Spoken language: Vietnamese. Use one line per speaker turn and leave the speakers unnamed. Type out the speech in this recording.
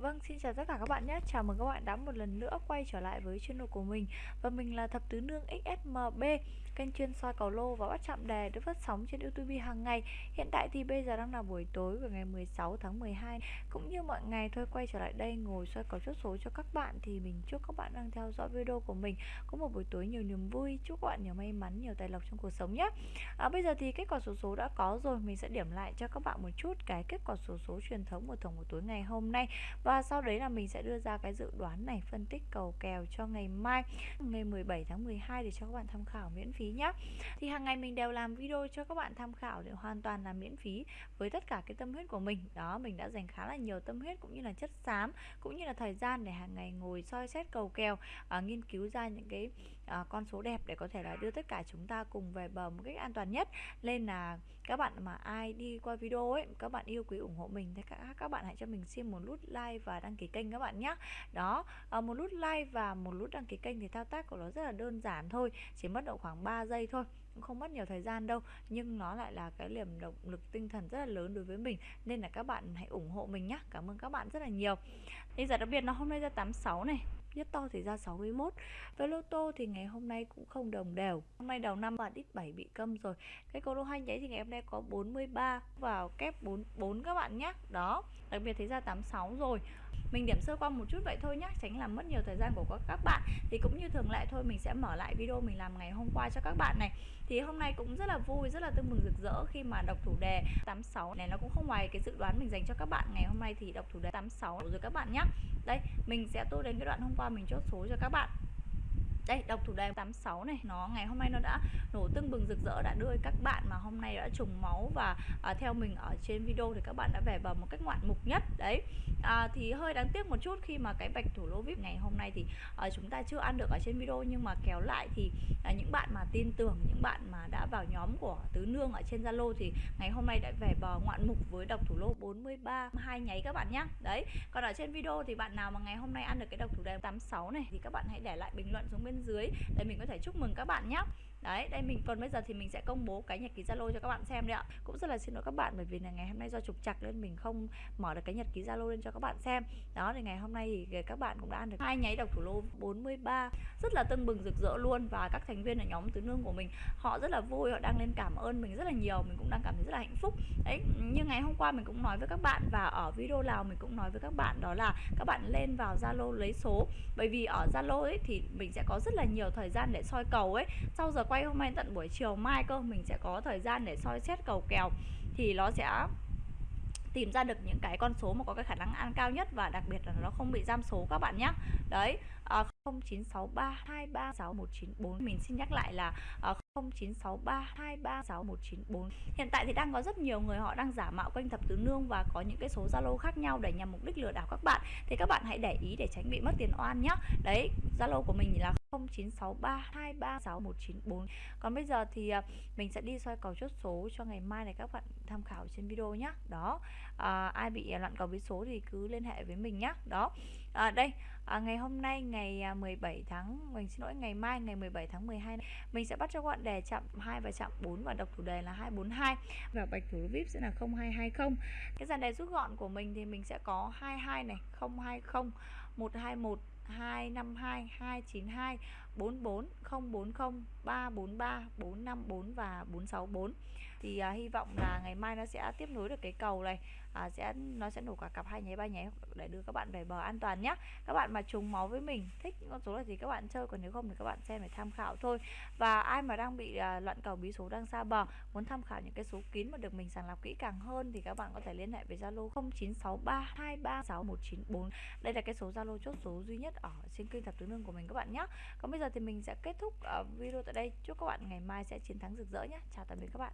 Vâng, xin chào tất cả các bạn nhé. Chào mừng các bạn đã một lần nữa quay trở lại với channel của mình. Và mình là Thập Tứ Nương XSMB Kênh chuyên soi cầu lô và bắt chạm đề được phát sóng trên YouTube hàng ngày. Hiện tại thì bây giờ đang là buổi tối của ngày 16 tháng 12 Cũng như mọi ngày thôi quay trở lại đây ngồi soi cầu chốt số cho các bạn Thì mình chúc các bạn đang theo dõi video của mình Có một buổi tối nhiều niềm vui. Chúc các bạn nhiều may mắn, nhiều tài lộc trong cuộc sống nhé. À, Bây giờ thì kết quả số số đã có rồi. Mình sẽ điểm lại cho các bạn một chút cái kết quả số số truyền thống của tổng buổi tối ngày hôm nay. Và và sau đấy là mình sẽ đưa ra cái dự đoán này phân tích cầu kèo cho ngày mai ngày 17 tháng 12 để cho các bạn tham khảo miễn phí nhé thì hàng ngày mình đều làm video cho các bạn tham khảo để hoàn toàn là miễn phí với tất cả cái tâm huyết của mình. Đó mình đã dành khá là nhiều tâm huyết cũng như là chất xám cũng như là thời gian để hàng ngày ngồi soi xét cầu kèo à, nghiên cứu ra những cái à, con số đẹp để có thể là đưa tất cả chúng ta cùng về bờ một cách an toàn nhất. Nên là các bạn mà ai đi qua video ấy các bạn yêu quý ủng hộ mình thì các các bạn hãy cho mình xin một nút like và đăng ký kênh các bạn nhé đó ờ, một nút like và một nút đăng ký kênh thì thao tác của nó rất là đơn giản thôi, chỉ mất độ khoảng 3 giây thôi, cũng không mất nhiều thời gian đâu. Nhưng nó lại là cái niềm động lực tinh thần rất là lớn đối với mình, nên là các bạn hãy ủng hộ mình nhé cảm ơn các bạn rất là nhiều. Bây giờ đặc biệt là hôm nay ra 86 này nhất to thì ra 61 với lô tô thì ngày hôm nay cũng không đồng đều. Hôm nay đầu năm bạn ít 7 bị câm rồi. Cái cầu lô hai nháy thì ngày hôm nay có 43 vào kép 44 các bạn nhé đó, đặc biệt thấy ra 86 rồi. Mình điểm sơ qua một chút vậy thôi nhé tránh làm mất nhiều thời gian của các bạn. Thì cũng như thường lệ thôi, mình sẽ mở lại video mình làm ngày hôm qua cho các bạn này. Thì hôm nay cũng rất là vui, rất là tưng mừng rực rỡ khi mà đọc thủ đề 86 này. Nó cũng không ngoài cái dự đoán mình dành cho các bạn. Ngày hôm nay thì đọc thủ đề 86 rồi các bạn nhé đây, mình sẽ tô đến cái đoạn hôm qua qua mình chốt số cho các bạn đây đọc thủ đề 86 này. Nó ngày hôm nay nó đã nổ tưng bừng rực rỡ. Đã đưa các bạn mà hôm nay đã trùng máu và à, theo mình ở trên video thì các bạn đã về vào một cách ngoạn mục nhất. Đấy. À, thì hơi đáng tiếc một chút khi mà cái bạch thủ lô vip ngày hôm nay thì à, chúng ta chưa ăn được ở trên video. Nhưng mà kéo lại thì à, những bạn mà tin tưởng những bạn mà đã vào nhóm của tứ nương ở trên zalo thì ngày hôm nay đã về bờ ngoạn mục với độc thủ lô 43 hai nháy các bạn nhé đấy. Còn ở trên video thì bạn nào mà ngày hôm nay ăn được cái độc thủ đề 86 này thì các bạn hãy để lại bình luận xuống bên dưới. Để mình có thể chúc mừng các bạn nhé đấy, đây mình, còn bây giờ thì mình sẽ công bố cái nhật ký zalo cho các bạn xem đấy ạ. Cũng rất là xin lỗi các bạn bởi vì là ngày hôm nay do trục chặt nên mình không mở được cái nhật ký zalo lên cho các bạn xem. Đó, thì ngày hôm nay thì các bạn cũng đã ăn được hai nháy độc thủ lô 43 rất là tưng bừng rực rỡ luôn và các thành viên ở nhóm tứ nương của mình, họ rất là vui, họ đang lên cảm ơn mình rất là nhiều, mình cũng đang cảm thấy rất là hạnh phúc. Đấy, như ngày hôm qua mình cũng nói với các bạn và ở video nào mình cũng nói với các bạn, đó là các bạn lên vào zalo lấy số. Bởi vì ở zalo ấy thì mình sẽ có rất là nhiều thời gian để soi cầu ấy. Sau giờ quay hôm nay tận buổi chiều mai cơ mình sẽ có thời gian để soi xét cầu kèo thì nó sẽ tìm ra được những cái con số mà có cái khả năng ăn cao nhất và đặc biệt là nó không bị giam số các bạn nhé đấy à, 0963236194 mình xin nhắc lại là à, 0963236194 hiện tại thì đang có rất nhiều người họ đang giả mạo kênh thập tứ nương và có những cái số zalo khác nhau để nhằm mục đích lừa đảo các bạn. Thì các bạn hãy để ý để tránh bị mất tiền oan nhé đấy zalo của mình là 0963236194 Còn bây giờ thì à, mình sẽ đi soi cầu chốt số cho ngày mai này các bạn tham khảo trên video nhé Đó à, Ai bị loạn cầu với số thì cứ liên hệ với mình nhé Đó à, Đây à, Ngày hôm nay ngày à, 17 tháng Mình xin lỗi ngày mai ngày 17 tháng 12 này, Mình sẽ bắt cho các bạn đề chạm 2 và chạm 4 Và đọc thủ đề là 242 Và bạch thủ VIP sẽ là 0220 Cái dàn đề rút gọn của mình thì mình sẽ có 22 này 020 121 252 292 44 040 343 454 và 464 thì à, hy vọng là ngày mai nó sẽ tiếp nối được cái cầu này à, sẽ nó sẽ nổ cả cặp hai nháy ba nháy để đưa các bạn về bờ an toàn nhé các bạn mà trùng máu với mình thích những con số này thì các bạn chơi còn nếu không thì các bạn xem để tham khảo thôi. Và ai mà đang bị à, loạn cầu bí số đang xa bờ muốn tham khảo những cái số kín mà được mình sàng lọc kỹ càng hơn thì các bạn có thể liên hệ với Zalo 0963236194 đây là cái số Zalo chốt số duy nhất ở trên kênh thập tứ nương của mình các bạn nhé còn bây giờ thì mình sẽ kết thúc ờ, video tại đây. Chúc các bạn ngày mai sẽ chiến thắng rực rỡ nhé. Chào tạm biệt các bạn.